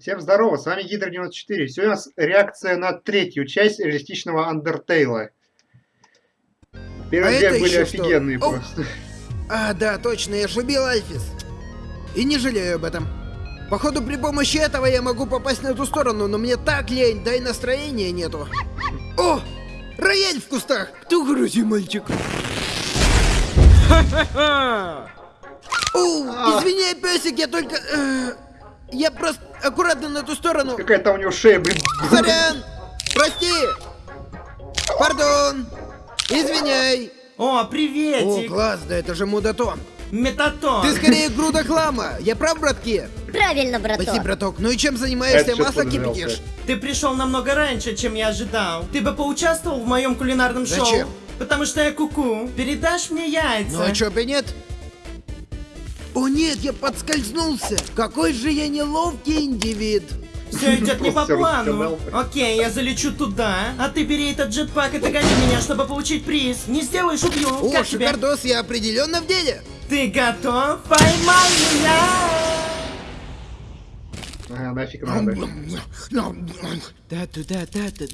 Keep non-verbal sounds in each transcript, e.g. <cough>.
Всем здорово, с вами Гидра 94. Сегодня у нас реакция на третью часть реалистичного Андертейла. Первые А две были что? офигенные Оу. просто. А, да, точно, я же убил Альфис. И не жалею об этом. Походу, при помощи этого я могу попасть на эту сторону, но мне так лень, да и настроения нету. О! Рояль в кустах! Кто грузи, мальчик? О, извиняй, песик, я только... э, я просто аккуратно на ту сторону. Какая-то у него шея, блин. Сорян! Прости! Пардон! Извиняй! О, О, приветик! класс, да это же мудатон. Метатон! Ты скорее груда хлама. Я прав, братки? Правильно, браток. Спасибо, браток. Ну и чем занимаешься? Это Масло кипятишь? Ты пришел намного раньше, чем я ожидал. Ты бы поучаствовал в моем кулинарном шоу? Зачем? Потому что я куку. Передашь мне яйца? Ну а чё бы нет? О нет, я подскользнулся. Какой же я неловкий индивид. Все идет не <laughs> по плану. Окей, я залечу туда, а ты бери этот джетпак и догони меня, чтобы получить приз. Не сделаешь, убью. О, как тебе? шикардос, я определенно в деле. Ты готов? Поймай меня! Ага, нафиг надо. да туда да да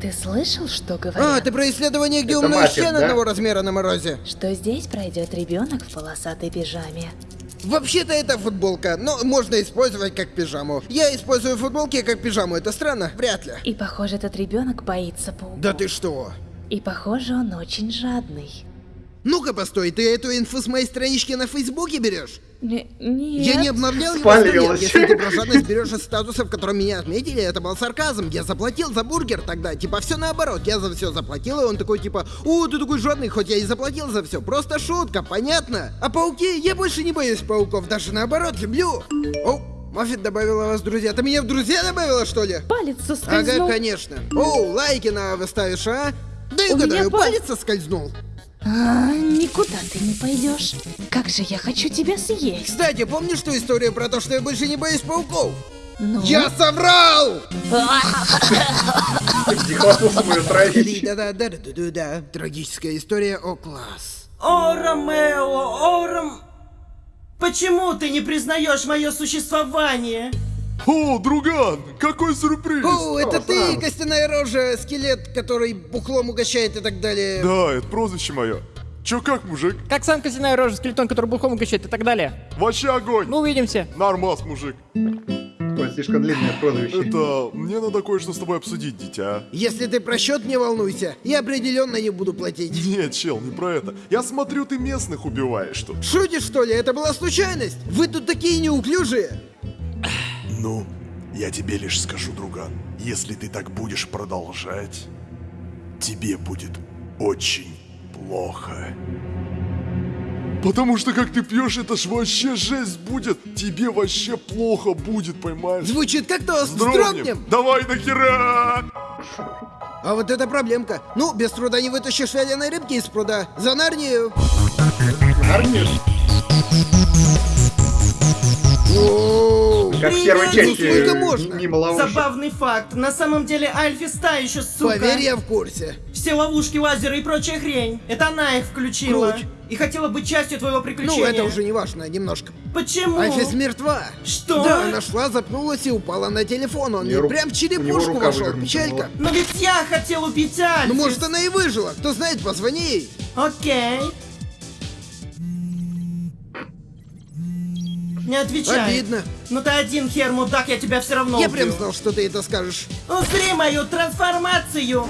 Ты слышал, что А, говорят? ты про исследование, где Это умная да? одного размера на морозе? Что здесь пройдет ребенок в полосатой пижаме. Вообще-то это футболка, но можно использовать как пижаму. Я использую футболки как пижаму, это странно? Вряд ли. И похоже, этот ребенок боится пауков. Да ты что? И похоже, он очень жадный. Ну-ка, постой, ты эту инфу с моей странички на Фейсбуке берешь? Не, нет. Я не обновлял его Спалилась. лет. Если ты про жадность берешь из статуса, в котором меня отметили, это был сарказм. Я заплатил за бургер тогда. Типа все наоборот. Я за все заплатил, и он такой типа, о, ты такой жадный, хоть я и заплатил за все. Просто шутка, понятно? А пауки, я больше не боюсь пауков, даже наоборот, люблю. О, Маффит добавила вас в друзья. Ты меня в друзья добавила, что ли? Палец Ага, соскользнул. конечно. О, лайки на выставишь, а? Да и У меня угадаю, пал- палец соскользнул. А, никуда ты не пойдешь. Как же я хочу тебя съесть. Кстати, помнишь ту историю про то, что я больше не боюсь пауков? Ну, Я соврал! Трагическая история, о класс. О, Ромео, о, Ром... Почему ты не признаешь мое существование? О, друган, какой сюрприз! О, это ты, костяная рожа, скелет, который бухлом угощает и так далее. Да, это прозвище мое. Чё как, мужик? Как сам костяная рожа, скелетон, который бухом угощает и так далее. Вообще огонь! Ну, увидимся. Нормас, мужик. Ой, слишком длинное прозвище. Это... Мне надо кое-что с тобой обсудить, дитя. Если ты про счет не волнуйся, я определенно не буду платить. Нет, чел, не про это. Я смотрю, ты местных убиваешь тут. Шутишь, что ли? Это была случайность? Вы тут такие неуклюжие. Я тебе лишь скажу, друган. Если ты так будешь продолжать, тебе будет очень плохо. Потому что как ты пьешь, это ж вообще жесть будет. Тебе вообще плохо будет, поймаешь? Звучит как тост. Вздрогнем. Давай нахера! А вот это проблемка. Ну, без труда не вытащишь вяленой рыбки из пруда. За Нарнию. Оу. Как в первой части, сколько можно? мимо ловушек. Забавный факт. На самом деле Альфи та еще сука. Поверь, я в курсе. Все ловушки, лазеры и прочая хрень. Это она их включила. Круть. И хотела быть частью твоего приключения. Ну, это уже не важно, немножко. Почему? Альфис мертва. Что? Да, нашла, запнулась и упала на телефон. Он ей ру- прям в черепушку вошел. Печалька. Но ведь я хотел убить Альфис. Ну, может, она и выжила. Кто знает, позвони ей. Окей. Не отвечай. Обидно. Ну ты один хер, мудак, я тебя все равно Я убью. прям знал, что ты это скажешь. Узри мою трансформацию.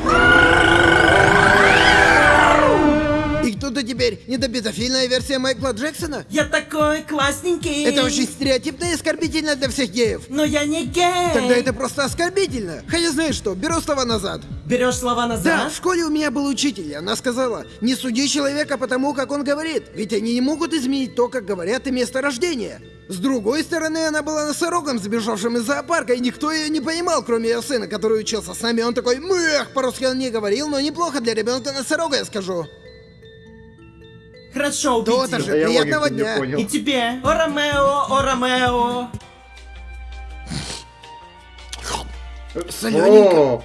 И кто ты теперь? Недопедофильная версия Майкла Джексона? Я такой классненький. Это очень стереотипно и оскорбительно для всех геев. Но я не гей. Тогда это просто оскорбительно. Хотя знаешь что, беру слова назад. Берешь слова Да, назад? в школе у меня был учитель, и она сказала, не суди человека по тому, как он говорит, ведь они не могут изменить то, как говорят и место рождения. С другой стороны, она была носорогом, сбежавшим из зоопарка, и никто ее не понимал, кроме ее сына, который учился с нами. Он такой, мэх, по-русски он не говорил, но неплохо для ребенка носорога, я скажу. Хорошо, убеди. То-то же. Да я Приятного дня. понял. И тебе. О, Ромео, о, Ромео. Ага.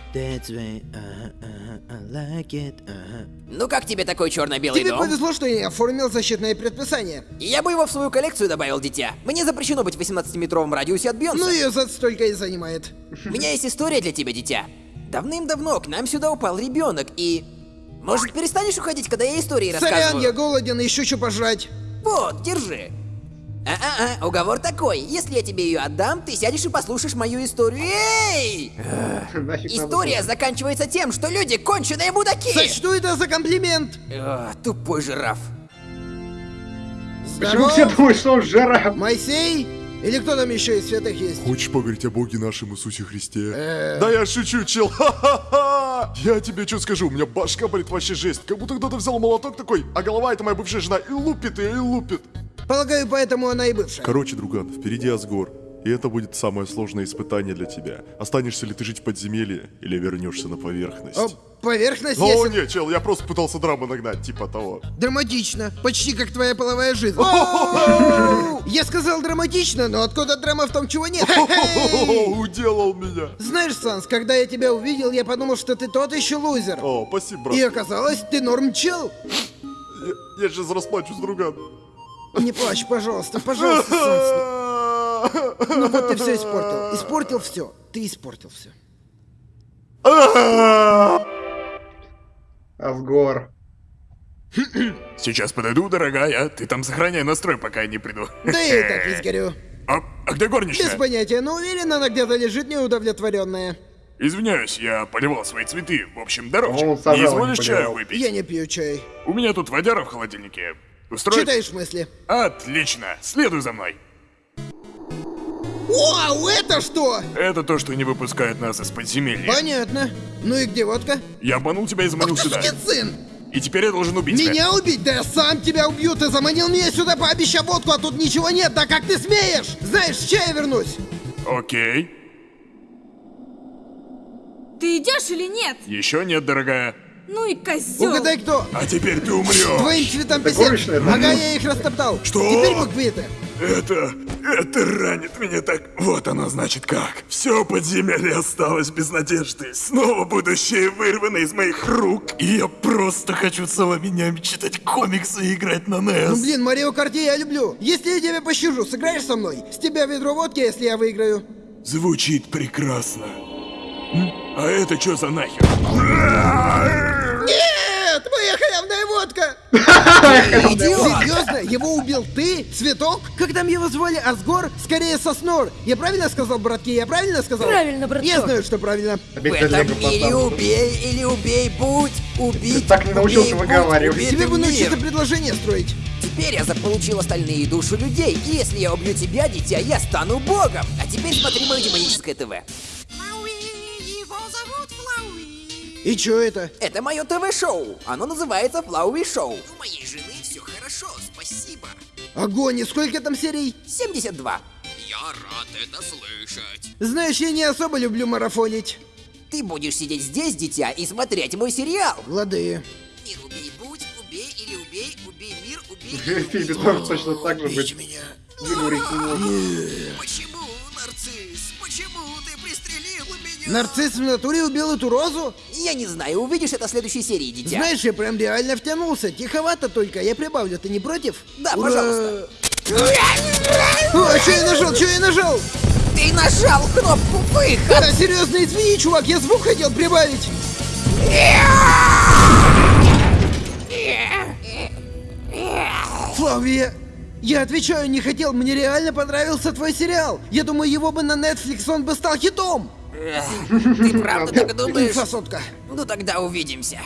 Ну как тебе такой черно-белый Тебе дом? повезло, что я оформил защитное предписание. Я бы его в свою коллекцию добавил, дитя. Мне запрещено быть в 18-метровом радиусе от Бьонса. Ну ее за столько и занимает. У меня есть история для тебя, дитя. Давным-давно к нам сюда упал ребенок и... Может, перестанешь уходить, когда я истории Сорян, рассказываю? я голоден, ищу что пожрать. Вот, держи. А-а-а, уговор такой. Если я тебе ее отдам, ты сядешь и послушаешь мою историю. Эй! История заканчивается тем, что люди конченые мудаки! Сочту это за комплимент. Эх, тупой жираф. Почему все думают, что он жираф? Моисей? Или кто там еще из святых есть? Хочешь поговорить о Боге нашем Иисусе Христе? Э. Да я шучу, чел. Ха-ха-ха! Я тебе что скажу, у меня башка болит вообще жесть. Как будто кто-то взял молоток такой, а голова это моя бывшая жена, и лупит ее, и лупит. Полагаю, поэтому она и бывшая. Короче, друган, впереди Асгор. И это будет самое сложное испытание для тебя. Останешься ли ты жить в подземелье, или вернешься на поверхность? О, поверхность О, есть. нет, чел, я просто пытался драму нагнать, типа того. Драматично. Почти как твоя половая жизнь. Я сказал драматично, но откуда драма в том, чего нет? Уделал меня. Знаешь, Санс, когда я тебя увидел, я подумал, что ты тот еще лузер. О, спасибо, брат. И оказалось, ты норм чел. Я, я сейчас расплачусь, друган. Не плачь, пожалуйста, пожалуйста, Санс. Ну вот ты все испортил. Испортил все. Ты испортил все. Асгор. Сейчас подойду, дорогая. Ты там сохраняй настрой, пока я не приду. Да я и так весь горю. А, а где Без горничная? понятия, но уверен, она где-то лежит неудовлетворенная. Извиняюсь, я поливал свои цветы. В общем, сажал, не изволишь чаю выпить? Я не пью чай. У меня тут водяра в холодильнике. Устроить? Читаешь мысли? Отлично. Следуй за мной. Вау, это что? Это то, что не выпускает нас из подземелья. Понятно. Ну и где водка? Я обманул тебя и заманил Ах ты сюда. сукин сын! И теперь я должен убить тебя. Меня убить? Да я сам тебя убью! Ты заманил меня сюда, пообещав водку, а тут ничего нет! Да как ты смеешь? Знаешь, с чая вернусь! Окей. Ты идешь или нет? Еще нет, дорогая. Ну и козел. Угадай, кто? А теперь ты умрешь. Твоим цветам да? Ага, я их растоптал. Что? Теперь буквиты. Это... это ранит меня так... Вот оно значит как. Все подземелье осталось без надежды. Снова будущее вырвано из моих рук. И я просто хочу целыми днями читать комиксы и играть на Ну NES. блин, Марио Карти я люблю. Если я тебя пощажу, сыграешь со мной? С тебя ведро водки, если я выиграю. Звучит прекрасно. А это что за нахер? Моя халявная водка! Серьезно? Его убил ты? Цветок? Как там его звали? Асгор? Скорее Соснор. Я правильно сказал, братки? Я правильно сказал? Правильно, браток. Я знаю, что правильно. В этом поставил. убей или убей, будь, убить, Ты так не научился выговаривать. Тебе бы научиться предложение строить. Теперь я заполучил остальные души людей, и если я убью тебя, дитя, я стану богом. А теперь смотри мое демоническое ТВ. И чё это? Это мое ТВ-шоу. Оно называется Флауи Шоу. У моей жены все хорошо, спасибо. Огонь, и сколько там серий? 72. Я рад это слышать. Знаешь, я не особо люблю марафонить. Ты будешь сидеть здесь, дитя, и смотреть мой сериал. Лады. Мир убей, будь, убей или убей, убей мир, убей тоже точно так же быть. меня. Почему, Нарцисс в натуре убил эту розу? Я не знаю, увидишь это в следующей серии, дитя. Знаешь, я прям реально втянулся. Тиховато только, я прибавлю, ты не против? Да, Ура! пожалуйста. О, что я нажал, что я нажал? Ты нажал кнопку выход. Да, серьезно, извини, чувак, я звук хотел прибавить. Флавия, я отвечаю, не хотел, мне реально понравился твой сериал. Я думаю, его бы на Netflix, он бы стал хитом. Ты правда так думаешь? Инфосотка. Ну тогда увидимся.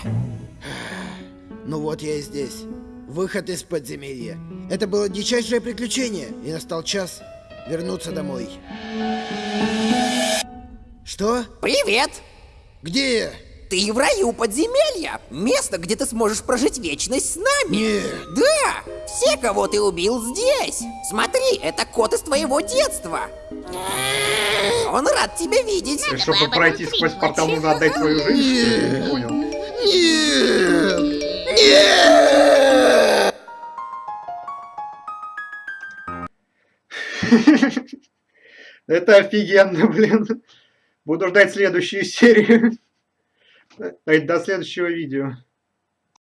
Ну вот я и здесь. Выход из подземелья. Это было дичайшее приключение, и настал час вернуться домой. Что? Привет! Где я? Ты в раю подземелья. Место, где ты сможешь прожить вечность с нами. Нет. Да! Все, кого ты убил здесь. Смотри, это кот из твоего детства. Он рад тебя видеть. И чтобы пройти сквозь портал, нужно отдать свою жизнь? что ли? Не понял. Нет! Нет! <laughs> Это офигенно, блин. Буду ждать следующую серию. Э, До следующего видео.